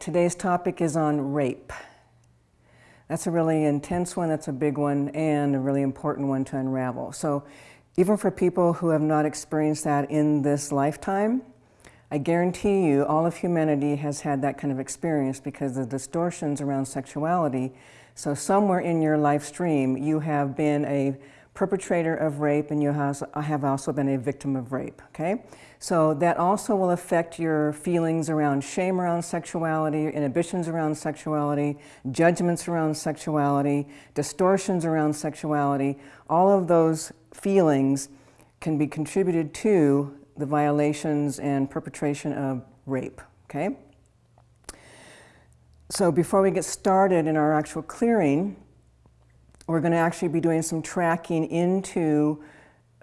today's topic is on rape. That's a really intense one, that's a big one, and a really important one to unravel. So even for people who have not experienced that in this lifetime, I guarantee you all of humanity has had that kind of experience because the distortions around sexuality. So somewhere in your life stream, you have been a perpetrator of rape and you have also been a victim of rape, okay? So that also will affect your feelings around shame around sexuality, inhibitions around sexuality, judgments around sexuality, distortions around sexuality. All of those feelings can be contributed to the violations and perpetration of rape, okay? So before we get started in our actual clearing, we're going to actually be doing some tracking into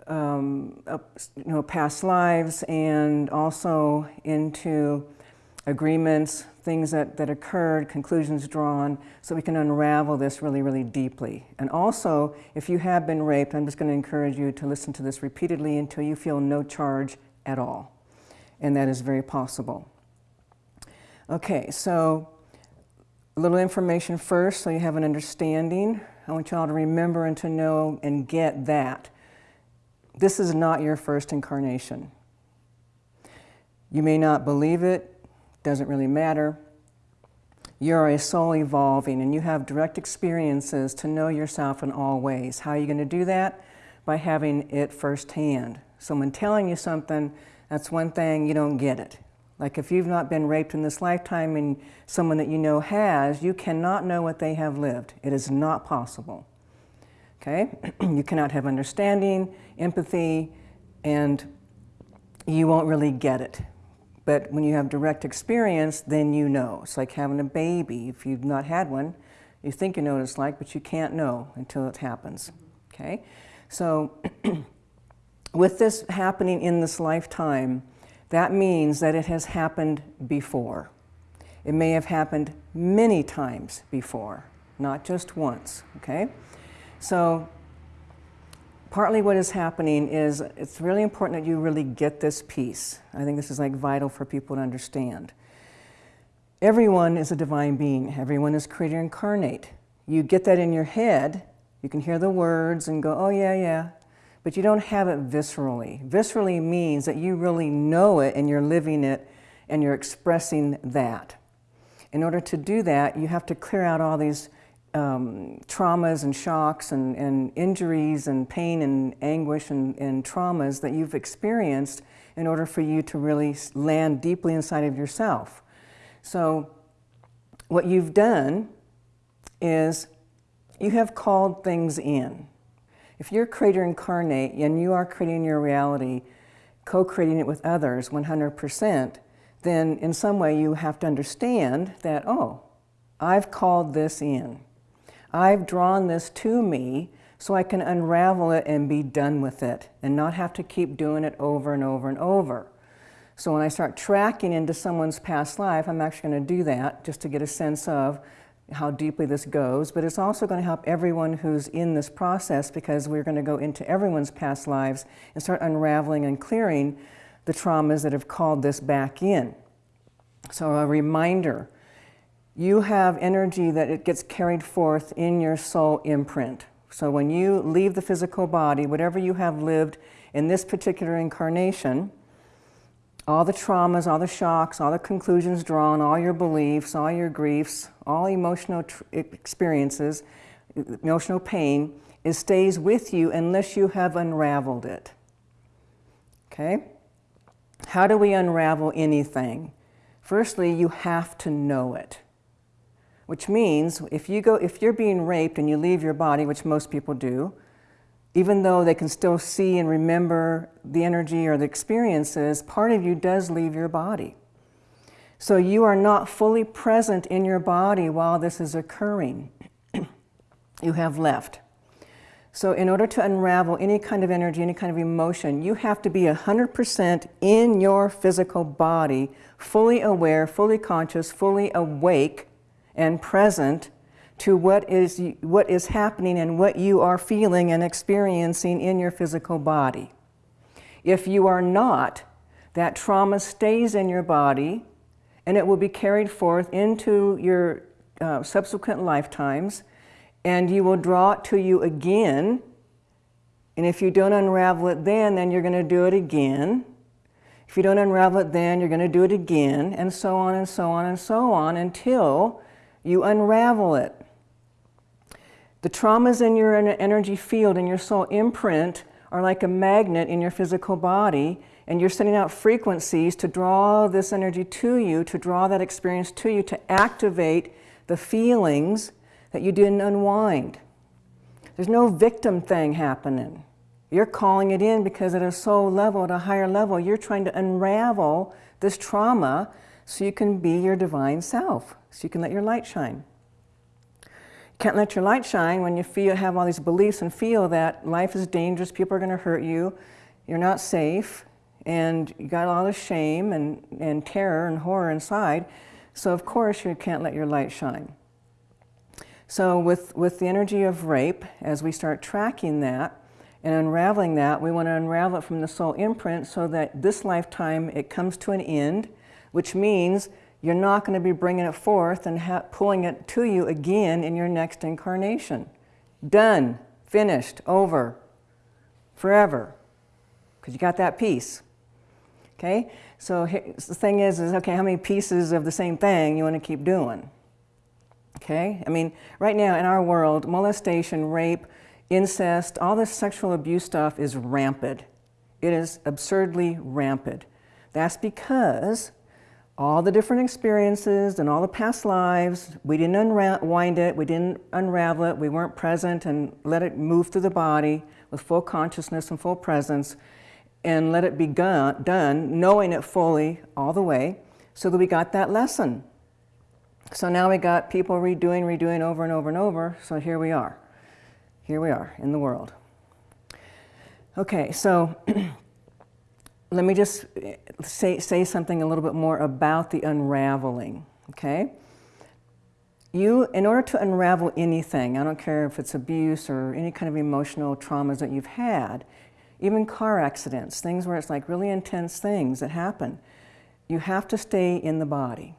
um, uh, you know, past lives and also into agreements, things that, that occurred, conclusions drawn, so we can unravel this really, really deeply. And also, if you have been raped, I'm just going to encourage you to listen to this repeatedly until you feel no charge at all. And that is very possible. Okay, so a little information first so you have an understanding. I want you all to remember and to know and get that this is not your first incarnation. You may not believe it, doesn't really matter. You're a soul evolving and you have direct experiences to know yourself in all ways. How are you going to do that? By having it firsthand. Someone telling you something, that's one thing, you don't get it. Like if you've not been raped in this lifetime and someone that you know has, you cannot know what they have lived. It is not possible okay? you cannot have understanding, empathy, and you won't really get it. But when you have direct experience, then you know. It's like having a baby. If you've not had one, you think you know what it's like, but you can't know until it happens, okay? So with this happening in this lifetime, that means that it has happened before. It may have happened many times before, not just once, okay? So partly what is happening is it's really important that you really get this piece. I think this is like vital for people to understand. Everyone is a divine being. Everyone is creator incarnate. You get that in your head, you can hear the words and go, oh yeah, yeah, but you don't have it viscerally. Viscerally means that you really know it and you're living it and you're expressing that. In order to do that, you have to clear out all these um, traumas and shocks and, and, injuries and pain and anguish and, and traumas that you've experienced in order for you to really land deeply inside of yourself. So what you've done is you have called things in. If you're creator incarnate and you are creating your reality, co-creating it with others 100%, then in some way you have to understand that, oh, I've called this in. I've drawn this to me so I can unravel it and be done with it and not have to keep doing it over and over and over. So when I start tracking into someone's past life, I'm actually going to do that just to get a sense of how deeply this goes, but it's also going to help everyone who's in this process because we're going to go into everyone's past lives and start unraveling and clearing the traumas that have called this back in. So a reminder, you have energy that it gets carried forth in your soul imprint. So when you leave the physical body, whatever you have lived in this particular incarnation, all the traumas, all the shocks, all the conclusions drawn, all your beliefs, all your griefs, all emotional experiences, emotional pain, it stays with you unless you have unraveled it. Okay? How do we unravel anything? Firstly, you have to know it which means if, you go, if you're being raped and you leave your body, which most people do, even though they can still see and remember the energy or the experiences, part of you does leave your body. So you are not fully present in your body while this is occurring. you have left. So in order to unravel any kind of energy, any kind of emotion, you have to be 100% in your physical body, fully aware, fully conscious, fully awake, and present to what is, what is happening and what you are feeling and experiencing in your physical body. If you are not, that trauma stays in your body and it will be carried forth into your uh, subsequent lifetimes, and you will draw it to you again. And if you don't unravel it then, then you're going to do it again. If you don't unravel it then, you're going to do it again, and so on and so on and so on until you unravel it. The traumas in your energy field and your soul imprint are like a magnet in your physical body, and you're sending out frequencies to draw this energy to you, to draw that experience to you, to activate the feelings that you didn't unwind. There's no victim thing happening. You're calling it in because at a soul level, at a higher level, you're trying to unravel this trauma so you can be your divine self, so you can let your light shine. Can't let your light shine when you feel, have all these beliefs and feel that life is dangerous, people are going to hurt you, you're not safe, and you got all this shame and, and terror and horror inside. So of course you can't let your light shine. So with, with the energy of rape, as we start tracking that and unraveling that, we want to unravel it from the soul imprint so that this lifetime it comes to an end, which means you're not going to be bringing it forth and pulling it to you again in your next incarnation. Done, finished, over, forever, because you got that piece. Okay, so the thing is, is okay, how many pieces of the same thing you want to keep doing? Okay, I mean, right now in our world, molestation, rape, incest, all this sexual abuse stuff is rampant. It is absurdly rampant. That's because all the different experiences and all the past lives. We didn't unwind it, we didn't unravel it, we weren't present and let it move through the body with full consciousness and full presence and let it be done, knowing it fully all the way, so that we got that lesson. So now we got people redoing, redoing over and over and over, so here we are. Here we are in the world. Okay, so let me just eh, say, say something a little bit more about the unraveling, okay? You, in order to unravel anything, I don't care if it's abuse or any kind of emotional traumas that you've had, even car accidents, things where it's like really intense things that happen, you have to stay in the body.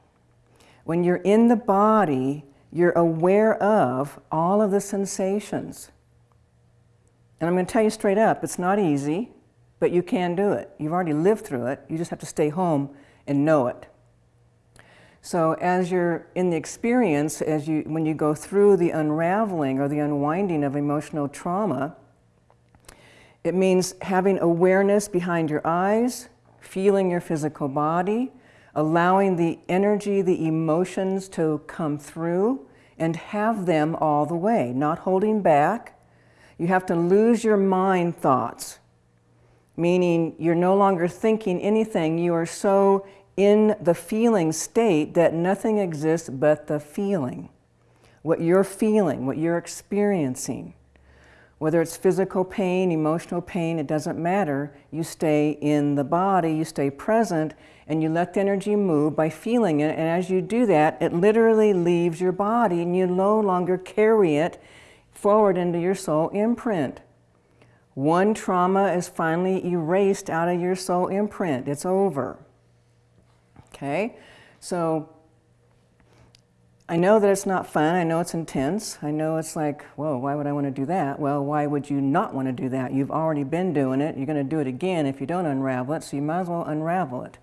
When you're in the body, you're aware of all of the sensations. And I'm going to tell you straight up, it's not easy. But you can do it. You've already lived through it. You just have to stay home and know it. So as you're in the experience, as you, when you go through the unraveling or the unwinding of emotional trauma, it means having awareness behind your eyes, feeling your physical body, allowing the energy, the emotions to come through and have them all the way, not holding back. You have to lose your mind thoughts meaning you're no longer thinking anything. You are so in the feeling state that nothing exists but the feeling. What you're feeling, what you're experiencing. Whether it's physical pain, emotional pain, it doesn't matter. You stay in the body, you stay present, and you let the energy move by feeling it. And as you do that, it literally leaves your body and you no longer carry it forward into your soul imprint. One trauma is finally erased out of your soul imprint. It's over. Okay? So I know that it's not fun. I know it's intense. I know it's like, whoa, why would I want to do that? Well, why would you not want to do that? You've already been doing it. You're going to do it again if you don't unravel it, so you might as well unravel it.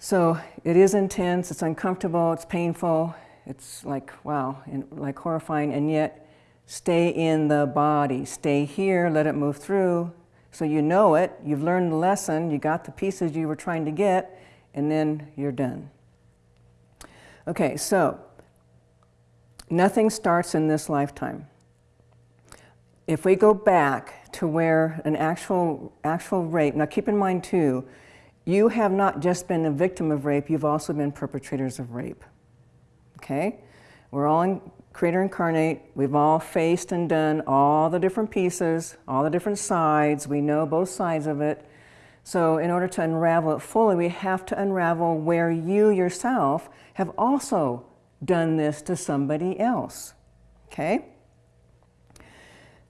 So it is intense, it's uncomfortable, it's painful, it's like, wow, and like horrifying, and yet Stay in the body. Stay here, let it move through. So you know it, you've learned the lesson, you got the pieces you were trying to get, and then you're done. Okay, so nothing starts in this lifetime. If we go back to where an actual, actual rape, now keep in mind too, you have not just been a victim of rape, you've also been perpetrators of rape. Okay? We're all in, Creator Incarnate, we've all faced and done all the different pieces, all the different sides. We know both sides of it. So in order to unravel it fully, we have to unravel where you yourself have also done this to somebody else. Okay?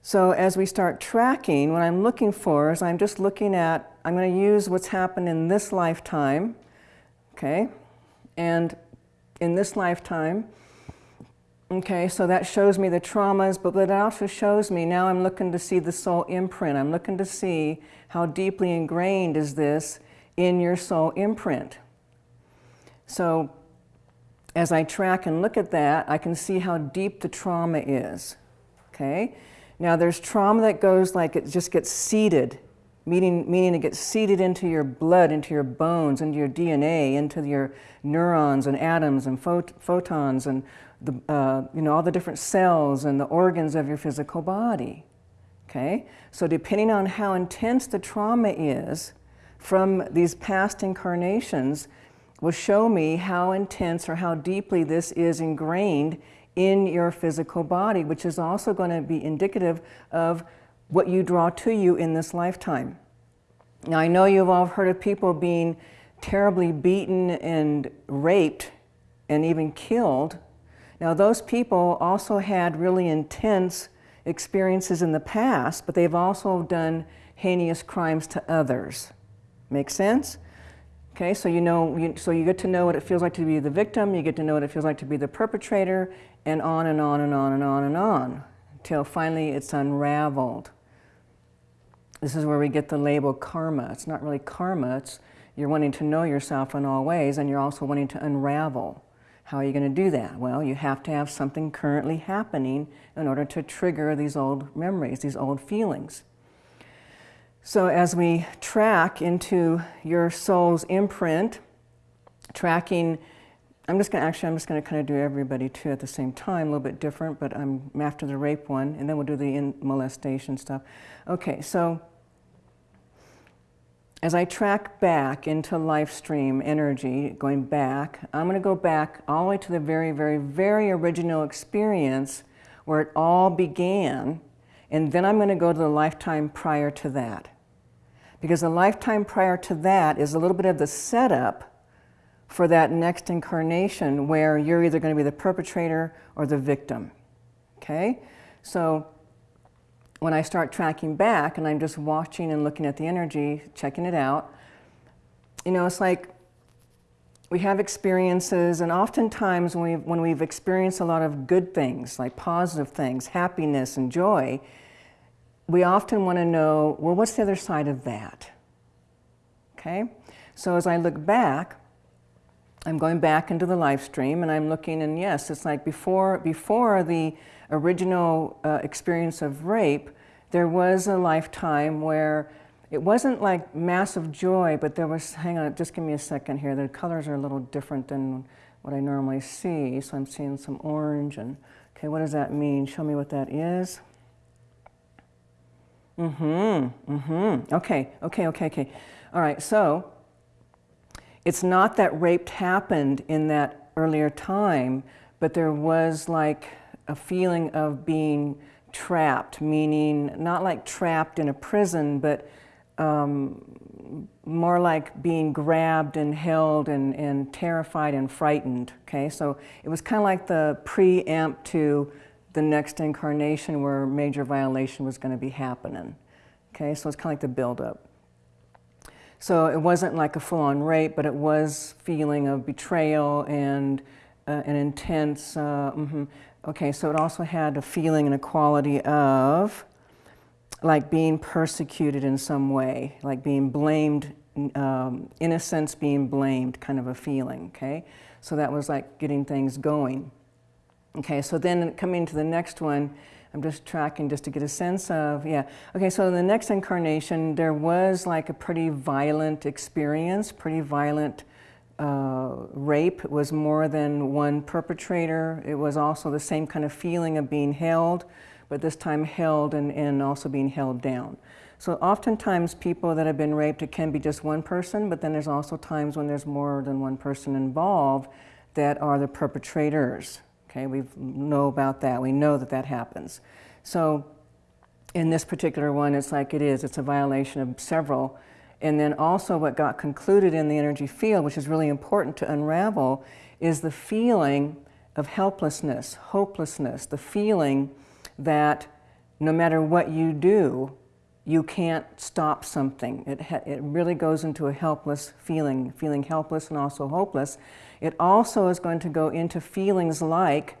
So as we start tracking, what I'm looking for is I'm just looking at, I'm going to use what's happened in this lifetime. Okay? And in this lifetime, okay, so that shows me the traumas, but that also shows me now I'm looking to see the soul imprint. I'm looking to see how deeply ingrained is this in your soul imprint. So as I track and look at that, I can see how deep the trauma is. Okay? Now there's trauma that goes like it just gets seeded, meaning, meaning it gets seeded into your blood, into your bones, into your DNA, into your neurons and atoms and phot photons and the, uh, you know, all the different cells and the organs of your physical body. Okay? So depending on how intense the trauma is from these past incarnations, will show me how intense or how deeply this is ingrained in your physical body, which is also going to be indicative of what you draw to you in this lifetime. Now, I know you've all heard of people being terribly beaten and raped and even killed. Now, those people also had really intense experiences in the past, but they've also done heinous crimes to others. Make sense? Okay, so you know, you, so you get to know what it feels like to be the victim, you get to know what it feels like to be the perpetrator, and on and on and on and on and on, until finally it's unraveled. This is where we get the label karma. It's not really karma, it's you're wanting to know yourself in all ways, and you're also wanting to unravel. How are you going to do that? Well, you have to have something currently happening in order to trigger these old memories, these old feelings. So as we track into your soul's imprint, tracking, I'm just going to actually, I'm just going to kind of do everybody too at the same time, a little bit different, but I'm after the rape one, and then we'll do the molestation stuff. Okay, so as I track back into life stream energy, going back, I'm going to go back all the way to the very, very, very original experience where it all began, and then I'm going to go to the lifetime prior to that because the lifetime prior to that is a little bit of the setup for that next incarnation where you're either going to be the perpetrator or the victim. Okay? So when I start tracking back and I'm just watching and looking at the energy, checking it out, you know, it's like we have experiences, and oftentimes when we've, when we've experienced a lot of good things, like positive things, happiness and joy, we often want to know, well, what's the other side of that? Okay? So as I look back, I'm going back into the life stream and I'm looking and yes, it's like before, before the original uh, experience of rape, there was a lifetime where it wasn't like massive joy, but there was, hang on, just give me a second here. The colors are a little different than what I normally see. So I'm seeing some orange and, okay, what does that mean? Show me what that is. Mm-hmm, mm-hmm. Okay, okay, okay, okay. All right, so it's not that rape happened in that earlier time, but there was like a feeling of being trapped, meaning not like trapped in a prison, but um, more like being grabbed and held and, and terrified and frightened, okay? So it was kind of like the preempt to the next incarnation where major violation was going to be happening. Okay, so it's kind of like the buildup. So it wasn't like a full-on rape, but it was feeling of betrayal and uh, an intense, uh, mm -hmm. okay, so it also had a feeling and a quality of like being persecuted in some way, like being blamed, um, in a sense being blamed kind of a feeling, okay? So that was like getting things going. Okay, so then coming to the next one, I'm just tracking just to get a sense of, yeah. Okay, so in the next incarnation, there was like a pretty violent experience, pretty violent uh, rape. It was more than one perpetrator. It was also the same kind of feeling of being held, but this time held and, and also being held down. So oftentimes people that have been raped, it can be just one person, but then there's also times when there's more than one person involved that are the perpetrators. Okay, we know about that. We know that that happens. So in this particular one, it's like it is. It's a violation of several. And then also what got concluded in the energy field, which is really important to unravel, is the feeling of helplessness, hopelessness, the feeling that no matter what you do, you can't stop something. It, it really goes into a helpless feeling, feeling helpless and also hopeless. It also is going to go into feelings like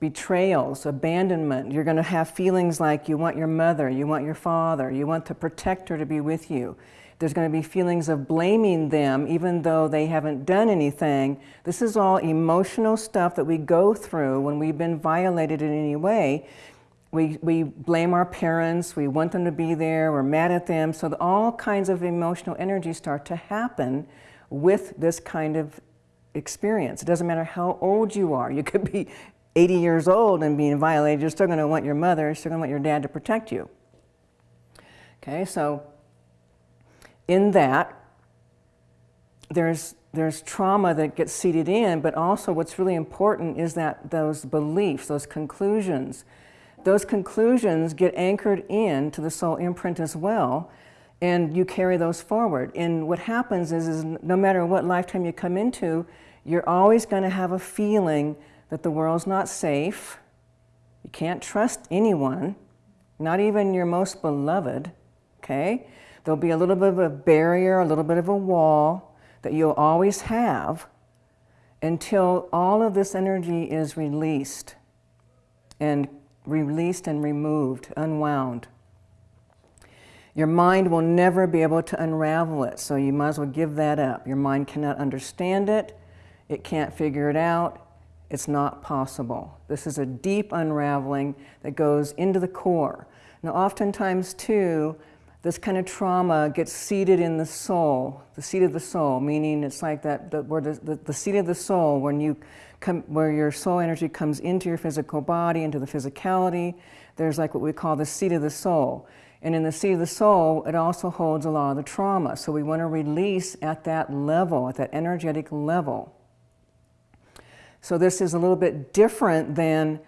betrayals, abandonment. You're going to have feelings like you want your mother, you want your father, you want the protector to be with you. There's going to be feelings of blaming them even though they haven't done anything. This is all emotional stuff that we go through when we've been violated in any way. We, we blame our parents, we want them to be there, we're mad at them. So all kinds of emotional energy start to happen with this kind of experience. It doesn't matter how old you are. You could be 80 years old and being violated, you're still going to want your mother, you're still going to want your dad to protect you. Okay, so in that, there's, there's trauma that gets seeded in, but also what's really important is that those beliefs, those conclusions, those conclusions get anchored in to the soul imprint as well, and you carry those forward. And what happens is, is no matter what lifetime you come into, you're always going to have a feeling that the world's not safe. You can't trust anyone, not even your most beloved, okay? There'll be a little bit of a barrier, a little bit of a wall that you'll always have until all of this energy is released and released and removed, unwound. Your mind will never be able to unravel it, so you might as well give that up. Your mind cannot understand it, it can't figure it out, it's not possible. This is a deep unraveling that goes into the core. Now, oftentimes, too, this kind of trauma gets seated in the soul, the seat of the soul, meaning it's like that, the, where the, the, the seat of the soul, when you come, where your soul energy comes into your physical body, into the physicality, there's like what we call the seat of the soul. And in the seat of the soul, it also holds a lot of the trauma. So we want to release at that level, at that energetic level. So this is a little bit different than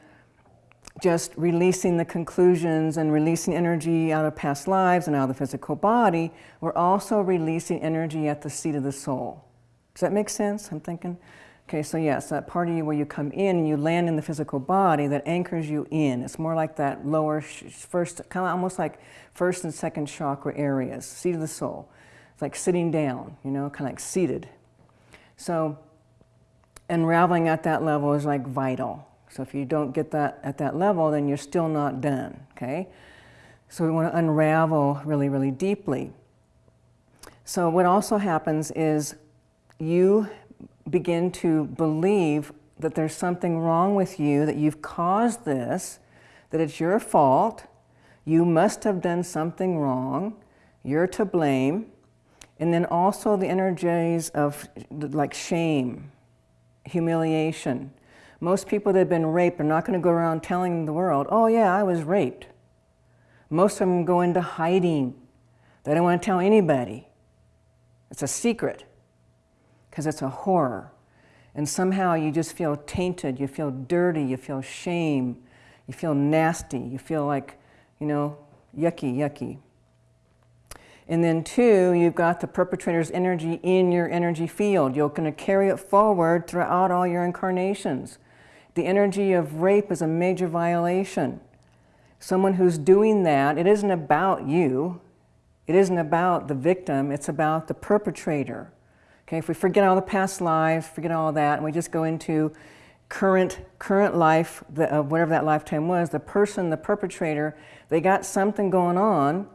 just releasing the conclusions and releasing energy out of past lives and out of the physical body. We're also releasing energy at the seat of the soul. Does that make sense? I'm thinking. Okay, so yes, that part of you where you come in and you land in the physical body that anchors you in. It's more like that lower, first, kind of almost like first and second chakra areas, seat of the soul. It's like sitting down, you know, kind of like seated. So unraveling at that level is like vital. So if you don't get that at that level, then you're still not done, okay? So we want to unravel really, really deeply. So what also happens is you begin to believe that there's something wrong with you, that you've caused this, that it's your fault, you must have done something wrong, you're to blame, and then also the energies of like shame, humiliation. Most people that have been raped are not going to go around telling the world, oh yeah, I was raped. Most of them go into hiding. They don't want to tell anybody. It's a secret because it's a horror. And somehow you just feel tainted, you feel dirty, you feel shame, you feel nasty, you feel like, you know, yucky, yucky. And then two, you've got the perpetrator's energy in your energy field. You're going to carry it forward throughout all your incarnations. The energy of rape is a major violation. Someone who's doing that, it isn't about you. It isn't about the victim, it's about the perpetrator. Okay, if we forget all the past lives, forget all that, and we just go into current, current life, of uh, whatever that lifetime was, the person, the perpetrator, they got something going on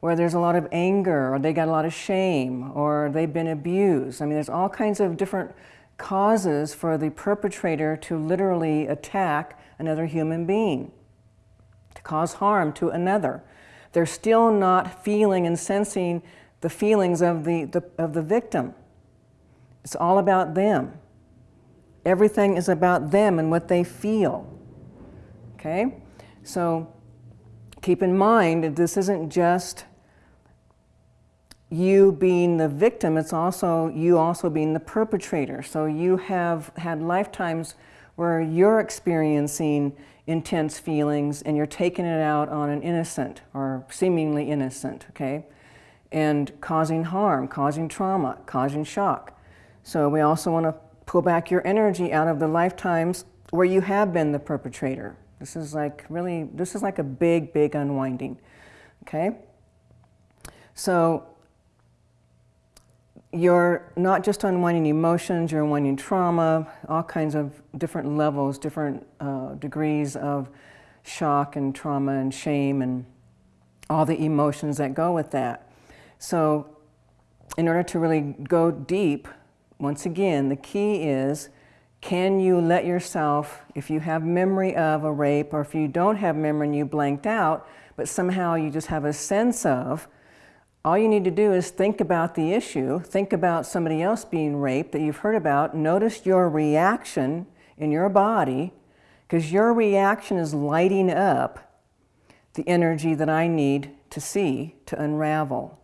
where there's a lot of anger or they got a lot of shame or they've been abused. I mean, there's all kinds of different causes for the perpetrator to literally attack another human being, to cause harm to another. They're still not feeling and sensing the feelings of the, the, of the victim. It's all about them. Everything is about them and what they feel. Okay? So keep in mind that this isn't just you being the victim, it's also you also being the perpetrator. So you have had lifetimes where you're experiencing intense feelings and you're taking it out on an innocent or seemingly innocent, okay? And causing harm, causing trauma, causing shock. So we also want to pull back your energy out of the lifetimes where you have been the perpetrator. This is like really, this is like a big, big unwinding, okay? So you're not just unwinding emotions, you're unwinding trauma, all kinds of different levels, different uh, degrees of shock and trauma and shame and all the emotions that go with that. So in order to really go deep, once again, the key is can you let yourself, if you have memory of a rape or if you don't have memory and you blanked out, but somehow you just have a sense of, all you need to do is think about the issue, think about somebody else being raped that you've heard about, notice your reaction in your body, because your reaction is lighting up the energy that I need to see to unravel.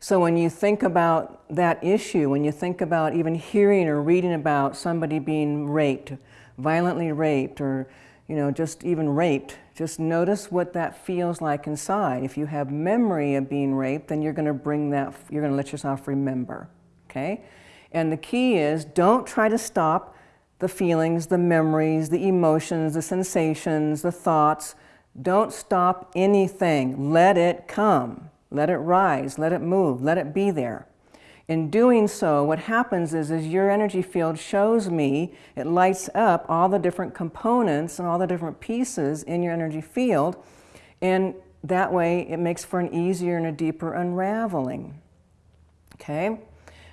So when you think about that issue, when you think about even hearing or reading about somebody being raped, violently raped, or you know, just even raped, just notice what that feels like inside. If you have memory of being raped, then you're going to bring that, you're going to let yourself remember, okay? And the key is don't try to stop the feelings, the memories, the emotions, the sensations, the thoughts. Don't stop anything. Let it come. Let it rise, let it move, let it be there. In doing so, what happens is, is your energy field shows me, it lights up all the different components and all the different pieces in your energy field, and that way it makes for an easier and a deeper unraveling. Okay?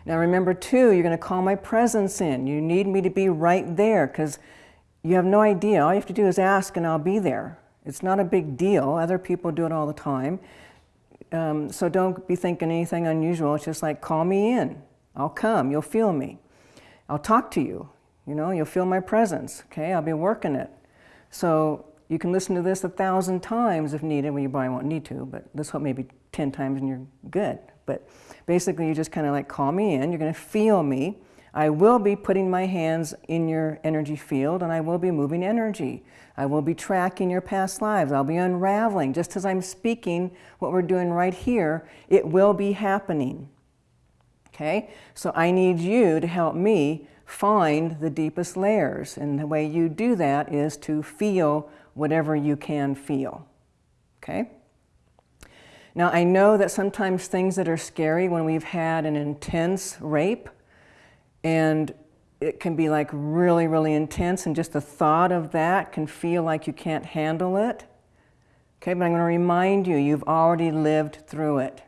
Now remember too, you're going to call my presence in. You need me to be right there because you have no idea. All you have to do is ask and I'll be there. It's not a big deal. Other people do it all the time. Um, so don't be thinking anything unusual. It's just like, call me in. I'll come. You'll feel me. I'll talk to you. You know, you'll feel my presence. Okay, I'll be working it. So you can listen to this a thousand times if needed. Well, you probably won't need to, but this hope maybe 10 times and you're good. But basically, you just kind of like call me in. You're going to feel me. I will be putting my hands in your energy field and I will be moving energy. I will be tracking your past lives. I'll be unraveling. Just as I'm speaking what we're doing right here, it will be happening. Okay? So I need you to help me find the deepest layers. And the way you do that is to feel whatever you can feel. Okay? Now, I know that sometimes things that are scary when we've had an intense rape and it can be like really, really intense and just the thought of that can feel like you can't handle it. Okay, but I'm going to remind you, you've already lived through it.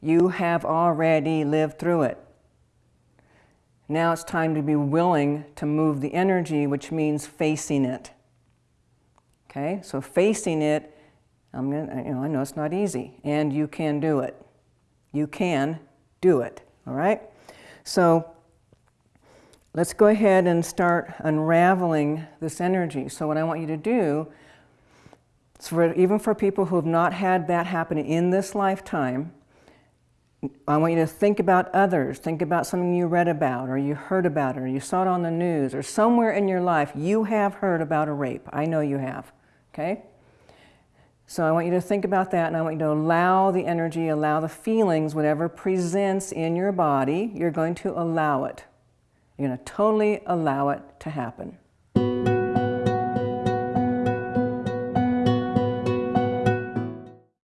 You have already lived through it. Now it's time to be willing to move the energy, which means facing it. Okay, so facing it, I'm gonna, you know, I know it's not easy, and you can do it. You can do it, all right? So let's go ahead and start unraveling this energy. So what I want you to do, for, even for people who have not had that happen in this lifetime, I want you to think about others. Think about something you read about or you heard about or you saw it on the news or somewhere in your life you have heard about a rape. I know you have, okay? So I want you to think about that and I want you to allow the energy, allow the feelings, whatever presents in your body, you're going to allow it. You're going to totally allow it to happen.